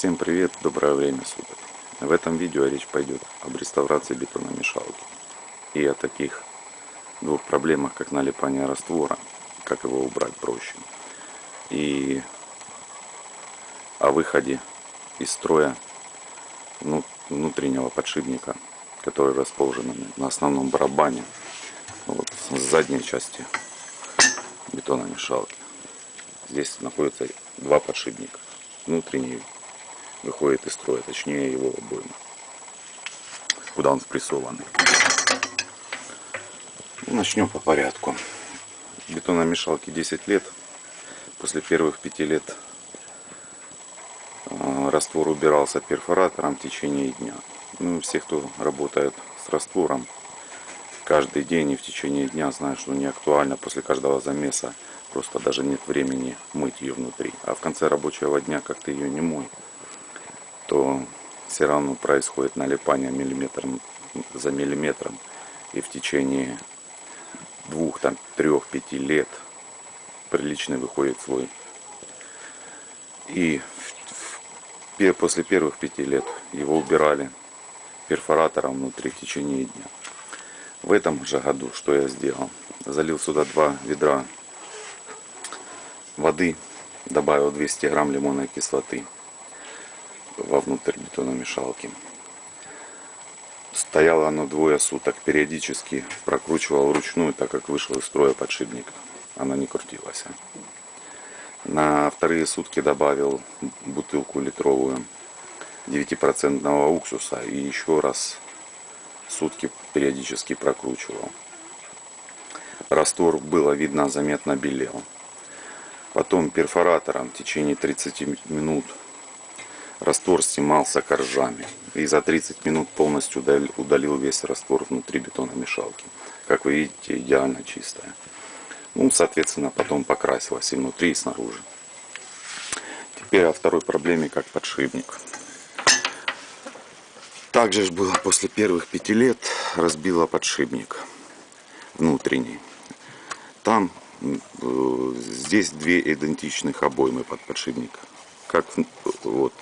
Всем привет, доброе время суток. В этом видео речь пойдет об реставрации бетономешалки и о таких двух проблемах, как налипание раствора, как его убрать проще, и о выходе из строя внутреннего подшипника, который расположен на основном барабане, вот, с задней части бетономешалки. Здесь находится два подшипника, внутренний выходит из строя, точнее его обойма, куда он спрессованный. Ну, начнем по порядку. Бетономешалке 10 лет. После первых 5 лет а, раствор убирался перфоратором в течение дня. Ну, все, кто работает с раствором, каждый день и в течение дня знают, что не актуально после каждого замеса. Просто даже нет времени мыть ее внутри. А в конце рабочего дня, как ты ее не мой, то все равно происходит налипание миллиметром за миллиметром. И в течение двух, там, трех, пяти лет приличный выходит слой. И после первых пяти лет его убирали перфоратором внутри в течение дня. В этом же году что я сделал? Залил сюда два ведра воды, добавил 200 грамм лимонной кислоты вовнутрь бетономешалки. Стояло оно двое суток, периодически прокручивал вручную, так как вышел из строя подшипник. Она не крутилась. На вторые сутки добавил бутылку литровую 9% уксуса и еще раз сутки периодически прокручивал. Раствор было видно заметно белел. Потом перфоратором в течение 30 минут раствор снимался коржами. И за 30 минут полностью удалил весь раствор внутри бетономешалки. Как вы видите, идеально чистая. Ну, соответственно, потом покрасилась и внутри, и снаружи. Теперь о второй проблеме, как подшипник. Также же было после первых пяти лет, разбила подшипник внутренний. Там, э, здесь две идентичных обоймы под подшипник. Как вот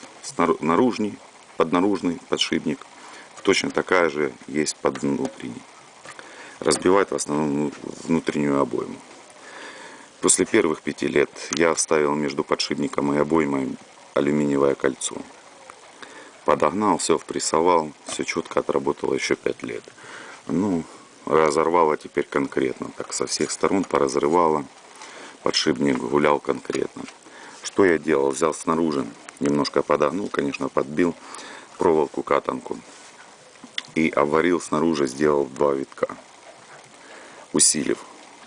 наружный, поднаружный подшипник. Точно такая же есть под внутренний. Разбивает в основном внутреннюю обойму. После первых пяти лет я вставил между подшипником и обоймой алюминиевое кольцо. Подогнал, все впрессовал, все четко отработало еще пять лет. Ну, разорвало теперь конкретно, так со всех сторон поразрывало. Подшипник гулял конкретно. Что я делал? Взял снаружи немножко подогнул, конечно, подбил проволоку катанку и обварил снаружи, сделал два витка, усилив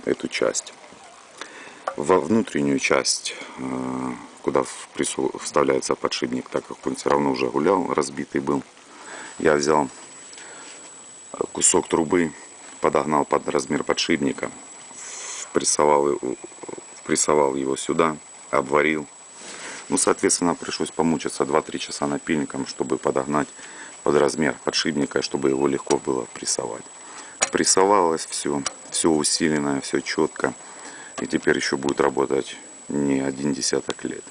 эту часть. Во внутреннюю часть, э, куда вставляется подшипник, так как он все равно уже гулял, разбитый был, я взял кусок трубы, подогнал под размер подшипника, впрессовал, впрессовал его сюда, обварил ну, соответственно, пришлось помучиться 2-3 часа напильником, чтобы подогнать под размер подшипника, чтобы его легко было прессовать. Прессовалось все, все усиленное, все четко. И теперь еще будет работать не один десяток лет.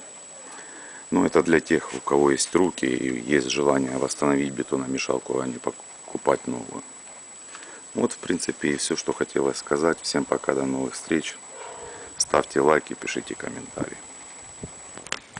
Но это для тех, у кого есть руки и есть желание восстановить бетономешалку, а не покупать новую. Вот, в принципе, и все, что хотелось сказать. Всем пока, до новых встреч. Ставьте лайки, пишите комментарии.